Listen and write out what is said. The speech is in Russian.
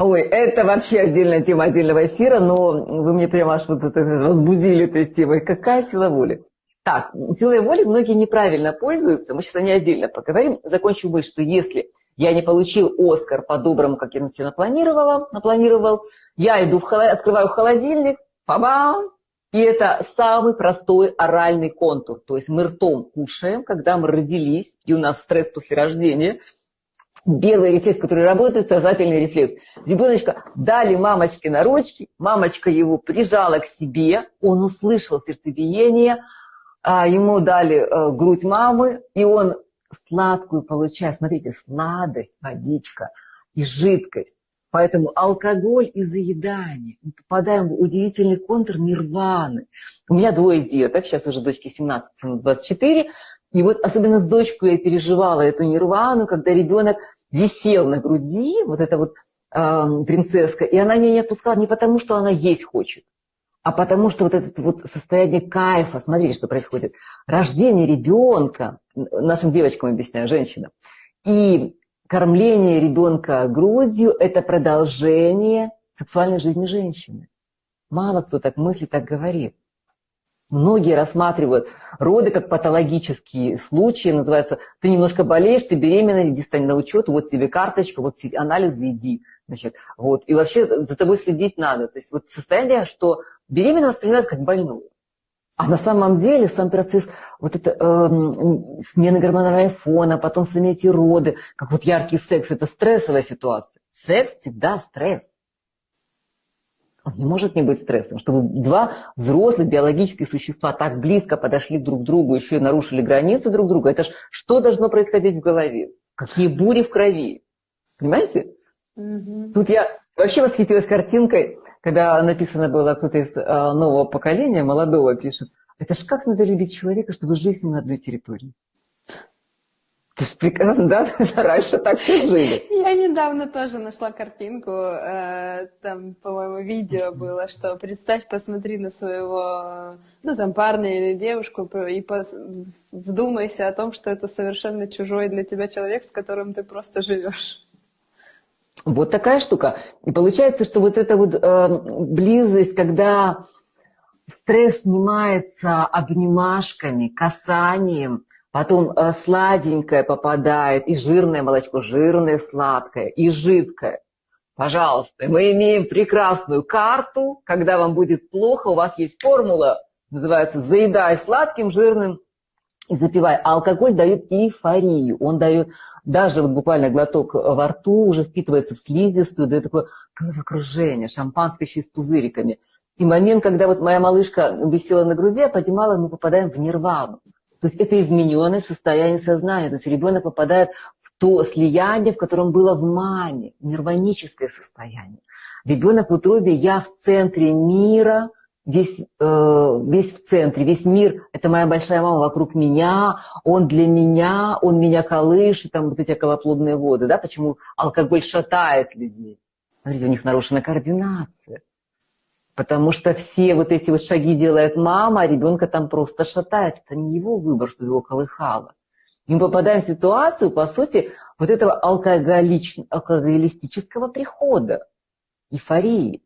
Ой, это вообще отдельная тема отдельного эфира, но вы мне прямо аж вот это возбудили этой темой. Какая сила воли? Так, силой воли многие неправильно пользуются. Мы сейчас о ней отдельно поговорим. Закончу мысль, что если я не получил Оскар по-доброму, как я на себя напланировала, напланировал, я иду в холод... открываю холодильник, па-бам, и это самый простой оральный контур. То есть мы ртом кушаем, когда мы родились, и у нас стресс после рождения. Первый рефлекс, который работает, сознательный рефлекс. Ребеночка дали мамочке на ручки, мамочка его прижала к себе, он услышал сердцебиение, а, ему дали э, грудь мамы, и он сладкую получает. Смотрите, сладость, водичка и жидкость. Поэтому алкоголь и заедание. Мы попадаем в удивительный контур нирваны. У меня двое деток, сейчас уже дочке 17, 24. И вот особенно с дочкой я переживала эту нирвану, когда ребенок висел на груди, вот эта вот э, принцесска, и она меня не отпускала не потому, что она есть хочет, а потому что вот это вот состояние кайфа, смотрите, что происходит. Рождение ребенка, нашим девочкам объясняю, женщинам, и кормление ребенка грудью – это продолжение сексуальной жизни женщины. Мало кто так мыслит, так говорит. Многие рассматривают роды как патологические случаи, называется, ты немножко болеешь, ты беременна, иди стань на учет, вот тебе карточка, вот анализы, иди. Значит, вот. И вообще за тобой следить надо. То есть вот состояние, что беременна воспринимают как больную. А на самом деле сам процесс, вот это э, смена гормонального фона, потом сами эти роды, как вот яркий секс, это стрессовая ситуация. Секс всегда стресс. Он не может не быть стрессом, чтобы два взрослых биологических существа так близко подошли друг к другу, еще и нарушили границы друг друга. Это ж что должно происходить в голове? Какие бури в крови? Понимаете? Угу. Тут я вообще восхитилась картинкой, когда написано было кто-то из а, нового поколения, молодого пишет. Это ж как надо любить человека, чтобы жить с ним на одной территории? Ты же прекрасно, да? Раньше так все жили. Я недавно тоже нашла картинку, э, там, по-моему, видео было, что представь, посмотри на своего, ну, там, парня или девушку и вдумайся о том, что это совершенно чужой для тебя человек, с которым ты просто живешь. Вот такая штука. И получается, что вот эта вот э, близость, когда стресс снимается обнимашками, касанием, потом э, сладенькое попадает, и жирное молочко, жирное, сладкое, и жидкое. Пожалуйста, мы имеем прекрасную карту, когда вам будет плохо, у вас есть формула, называется «заедай сладким, жирным, и запивай. А алкоголь дает эйфорию. Он дает даже вот буквально глоток во рту, уже впитывается в слизистую, дает такое головокружение, шампанское еще и с пузыриками. И момент, когда вот моя малышка висела на груди, я поднимала, мы попадаем в нирвану. То есть это измененное состояние сознания. То есть ребенок попадает в то слияние, в котором было в маме, нирваническое состояние. Ребенок в утробе «я в центре мира», весь, э, весь в центре, весь мир – это моя большая мама вокруг меня, он для меня, он меня колышет, там вот эти околоплодные воды, да, почему алкоголь шатает людей. Смотрите, у них нарушена координация. Потому что все вот эти вот шаги делает мама, а ребенка там просто шатает. Это не его выбор, что его колыхало. И мы попадаем в ситуацию, по сути, вот этого алкоголич... алкоголистического прихода, эйфории.